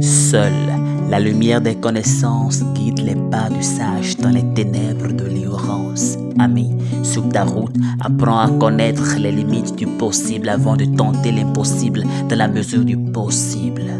Seule la lumière des connaissances guide les pas du sage dans les ténèbres de l'ignorance. Ami, sur ta route, apprends à connaître les limites du possible avant de tenter l'impossible dans la mesure du possible.